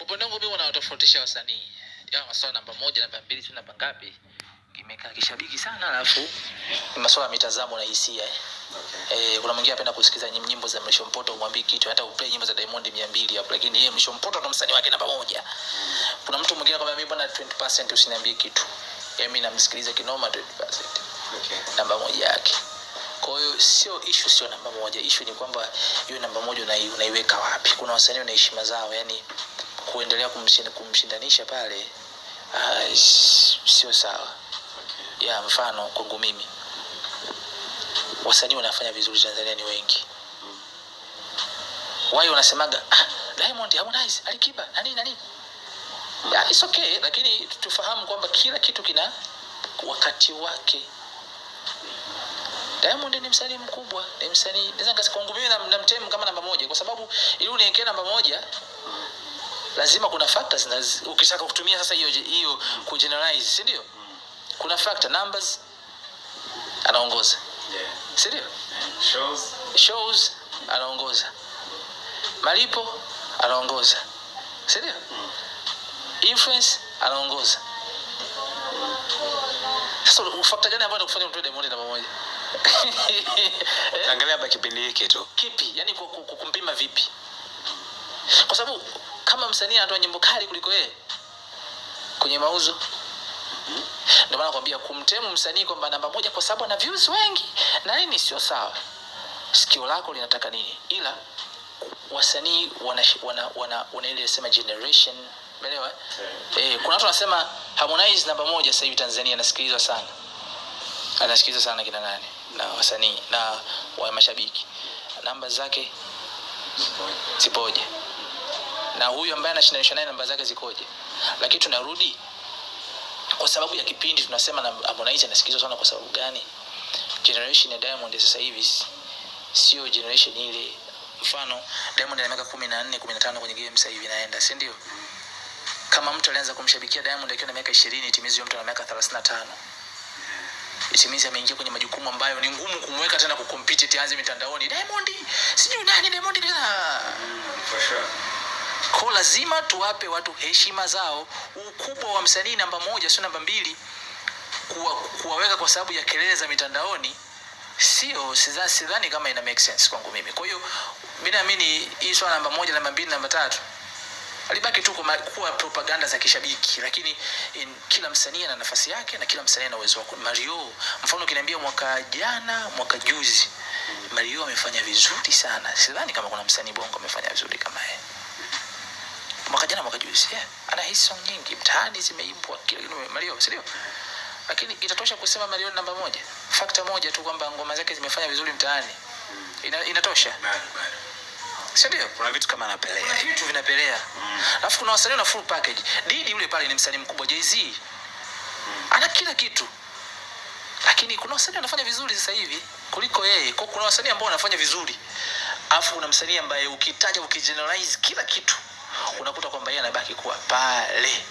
kinatofautisha wasanii. Ya masuala namba moja namba mbili si namba ngapi. Imekaa kishabiki sana alafu ni masuala ya mitazamo na hisia. Okay. Eh, kuna mwingine anapenda kusikiza nyim- nyimbo za Mrisho Mpoto umwambie kitu hata uplay nyimbo za Diamond 200 hapo lakini yeye Mrisho Mpoto ndo msanii wake namba moja. Kuna mtu mwingine kama mimi bwana 20% usiniambie kitu. Yeye mimi namsikiliza kinoma 20% Okay. namba moja yake. Kwa hiyo sio ishu sio namba moja. Ishu ni kwamba hiyo namba moja unaiweka wapi. Kuna wasanii wana heshima zao yani kuendelea kumshinda, kumshindanisha pale ah, sio sawa. Ya mfano kwangu mimi. Wasanii wanafanya vizuri tanzania ni wengi. Wai wanasemaga ah, diamond harmonize alikiba na nini na nini yeah, it's okay lakini tufahamu kwamba kila kitu kina wakati wake. Diamond ni msanii mkubwa, ni msanii naweza kwangu mimi namtem kama namba moja kwa sababu ili uniwekee namba moja lazima kuna factors na ukitaka kutumia sasa hiyo hiyo kugeneralize, si ndio? Kuna factor numbers anaongoza, Yeah. si ndio? Shows. Shows anaongoza, malipo anaongoza, si ndio? Mm. Influence anaongoza. Sasa factor gani ambayo inakufanya mtu Diamond namba moja? Angalia hapa kipindi hiki tu. kipi yani ku- ku- ku- kumpima vipi kwa sababu kama msanii anatoa nyimbo kali kuliko yeye kwenye mauzo. Ndio maana nakwambia kumtemu msanii kwamba namba moja kwa sababu ana views wengi na nini sio sawa. Sikio lako linataka nini? Ila wasanii wana, wana, wana, wana ile sema generation. Umeelewa? Eh, kuna watu wanasema Harmonize namba moja sasa hivi Tanzania anasikilizwa sana. Anasikilizwa sana kina nani? Na wasanii na wa mashabiki. Namba zake? Zipoje na huyu ambaye anashindanisha naye namba zake zikoje. Lakini tunarudi kwa sababu ya kipindi tunasema na Harmonize anasikilizwa sana kwa sababu gani? Generation ya Diamond ya sasa hivi sio generation ile. Mfano Diamond ana miaka kumi na nne kumi na tano kwenye game sasa hivi naenda, si ndio? Kama mtu alianza kumshabikia Diamond akiwa na miaka ishirini itimizi mtu ana miaka thelathini na tano. Itimizi ameingia kwenye majukumu ambayo ni ngumu kumweka tena kukompiti tianze mitandaoni. Diamond sijui nani Diamond tena. For sure. Kwa lazima tuwape watu heshima zao ukubwa wa msanii namba moja sio namba mbili kuwa, kuwaweka kwa sababu ya kelele za mitandaoni sio sidha- sidhani kama ina make sense kwangu mimi. Kwa hiyo mi naamini hii swala namba moja namba mbili namba tatu alibaki tu kuwa propaganda za kishabiki lakini in, kila msanii ana nafasi yake na kila msanii ana uwezo wake. Mario mfano ukiniambia mwaka jana mwaka juzi mario amefanya vizuri sana. Sidhani kama kuna msanii bongo amefanya vizuri kama mwaka jana mwaka juzi yeah. ana hit song nyingi. Mtaani zimeimbwa kila kitu. Mario si ndio? lakini itatosha kusema mario namba moja. Fakta moja tu kwamba ngoma zake zimefanya vizuri mtaani. Ina, inatosha? Si ndio? Kuna vitu kama anapelea. kuna vitu vinapelea. Alafu kuna wasanii na full package. Didi yule pale ni msanii mkubwa jz ana kila kitu. Lakini kuna wasanii wanafanya vizuri sasa hivi kuliko yeye. Kwa kuna wasanii ambao wanafanya vizuri. Alafu kuna msanii ambaye ukitaja ukigeneralize kila kitu unakuta kwamba yeye anabaki kuwa pale